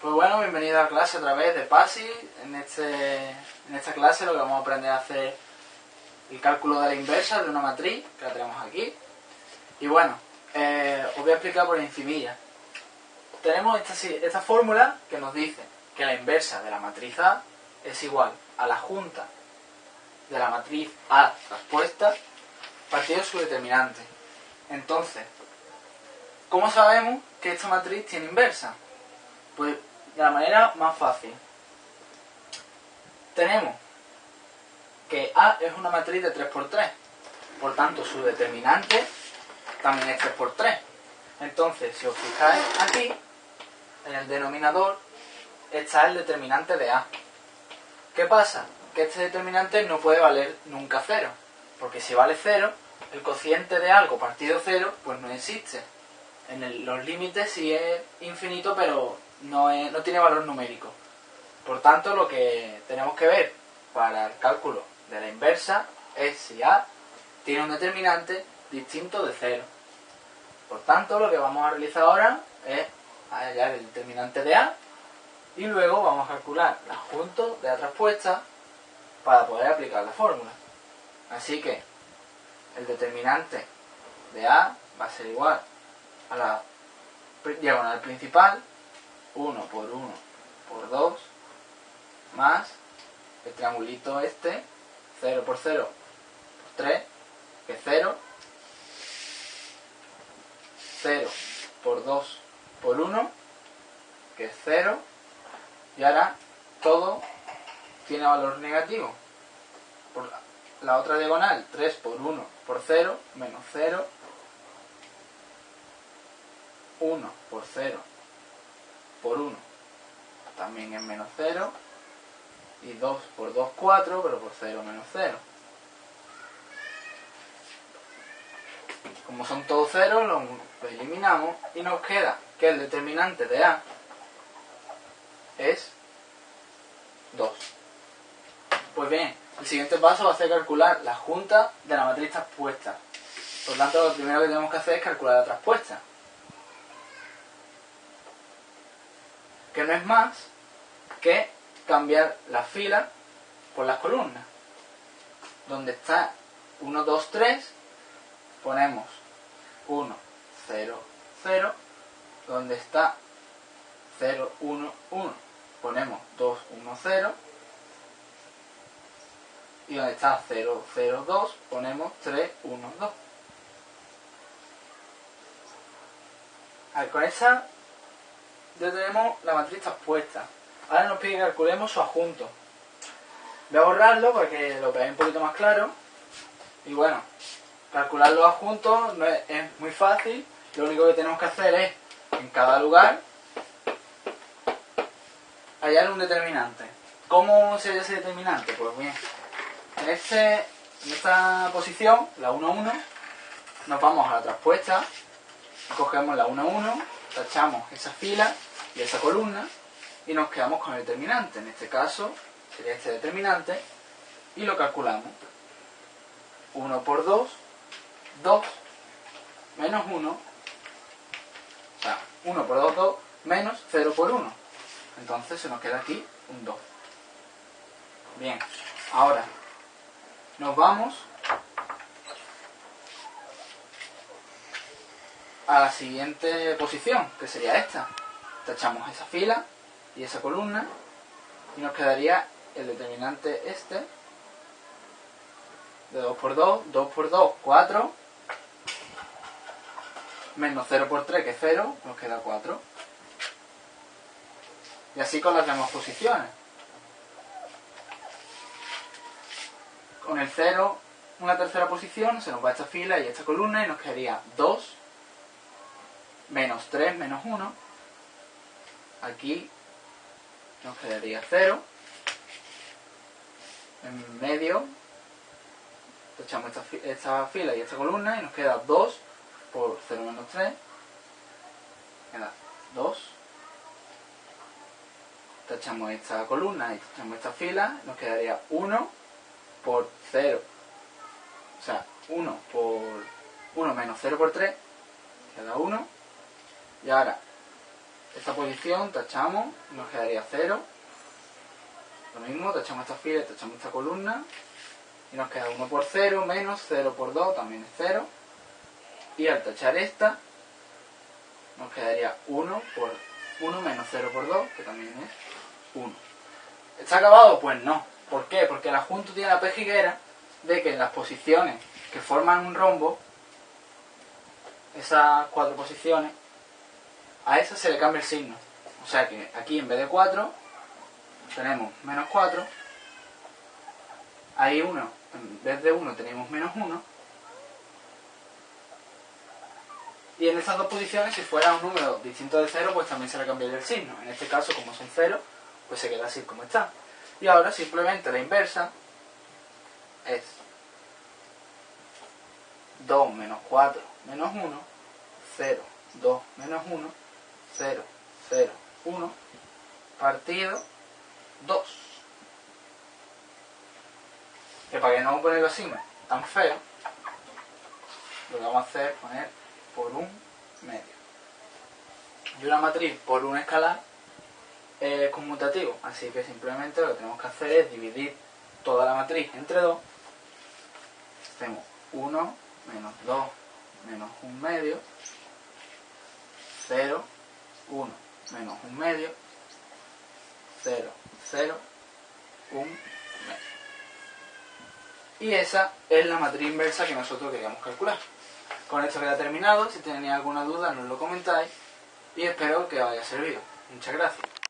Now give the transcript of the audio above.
Pues bueno, bienvenido a la clase otra vez de PASI. En, este, en esta clase lo que vamos a aprender a hacer el cálculo de la inversa de una matriz, que la tenemos aquí. Y bueno, eh, os voy a explicar por encimilla. Tenemos esta, esta fórmula que nos dice que la inversa de la matriz A es igual a la junta de la matriz A traspuesta partido su determinante. Entonces, ¿cómo sabemos que esta matriz tiene inversa? Pues de la manera más fácil. Tenemos que A es una matriz de 3x3. Por tanto, su determinante también es 3x3. Entonces, si os fijáis aquí, en el denominador está el determinante de A. ¿Qué pasa? Que este determinante no puede valer nunca 0. Porque si vale 0, el cociente de algo partido 0, pues no existe. En los límites sí es infinito, pero no, no tiene valor numérico. Por tanto, lo que tenemos que ver para el cálculo de la inversa es si A tiene un determinante distinto de 0. Por tanto, lo que vamos a realizar ahora es hallar el determinante de A y luego vamos a calcular el adjunto de la traspuesta para poder aplicar la fórmula. Así que el determinante de A va a ser igual a la diagonal principal 1 por 1 por 2 más el triangulito este 0 por 0 por 3 que es 0 0 por 2 por 1 que es 0 y ahora todo tiene valor negativo. Por la otra diagonal 3 por 1 por 0 menos 0 1 por 0 por 1 también es menos 0 y 2 por 2 4 pero por 0 menos 0 como son todos ceros lo eliminamos y nos queda que el determinante de A es 2 pues bien el siguiente paso va a ser calcular la junta de la matriz traspuesta. Por tanto lo primero que tenemos que hacer es calcular la traspuesta que no es más que cambiar la fila por las columnas. Donde está 1, 2, 3, ponemos 1, 0, 0. Donde está 0, 1, 1, ponemos 2, 1, 0. Y donde está 0, 0, 2, ponemos 3, 1, 2. con esa ya tenemos la matriz expuesta. Ahora nos pide que calculemos su adjunto. Voy a borrarlo para que lo veáis un poquito más claro. Y bueno, calcular los adjuntos no es, muy fácil. Lo único que tenemos que hacer es, en cada lugar, hallar un determinante. ¿Cómo se halla ese determinante? Pues bien, en, este, en esta posición, la 1, 1, nos vamos a la traspuesta, cogemos la 1, 1, tachamos esa fila y esa columna y nos quedamos con el determinante. En este caso sería este determinante y lo calculamos. 1 por 2, 2, menos 1, o sea, 1 por 2, 2, menos 0 por 1. Entonces se nos queda aquí un 2. Bien, ahora nos vamos a la siguiente posición, que sería esta tachamos esa fila y esa columna y nos quedaría el determinante este de 2 por 2, 2 por 2, 4 menos 0 por 3 que es 0, nos queda 4 y así con las demás posiciones. Con el 0 una tercera posición se nos va esta fila y esta columna y nos quedaría 2 menos 3 menos 1 aquí nos quedaría 0 en medio echamos esta, fila y esta columna y nos queda 2 por 0 menos 3 queda 2 tachamos esta columna y tachamos esta fila nos quedaría 1 por 0 o sea 1 por 1 menos 0 por 3 queda 1 y ahora esta posición, tachamos, nos quedaría 0. Lo mismo, tachamos esta fila, tachamos esta columna. Y nos queda 1 por 0 menos 0 por 2, también es 0. Y al tachar esta, nos quedaría 1 por 1 menos 0 por 2, que también es 1. ¿Está acabado? Pues no. ¿Por qué? Porque el adjunto tiene la pejiguera de que en las posiciones que forman un rombo, esas cuatro posiciones, a esas se le cambia el signo. O sea que aquí en vez de 4 tenemos menos 4, ahí 1, en vez de 1 tenemos menos 1, y en esas dos posiciones si fuera un número distinto de 0 pues también se le cambiaría el signo. En este caso como son 0 pues se queda así como está. Y ahora simplemente la inversa es 2 menos 4 menos 1, 0, 2 menos 1, 0, 0, 1, partido 2. Que para que no ponerlo así tan feo, lo que vamos a hacer es poner por un medio. Y una matriz por un escalar es conmutativo, así que simplemente lo que tenemos que hacer es dividir toda la matriz entre 2. Hacemos 1 menos 2 menos 1 medio, 0, 1 menos 1 medio, 0, 0, 1 medio. Y esa es la matriz inversa que nosotros queríamos calcular. Con esto queda terminado, si tenéis alguna duda nos lo comentáis y espero que os haya servido. Muchas gracias.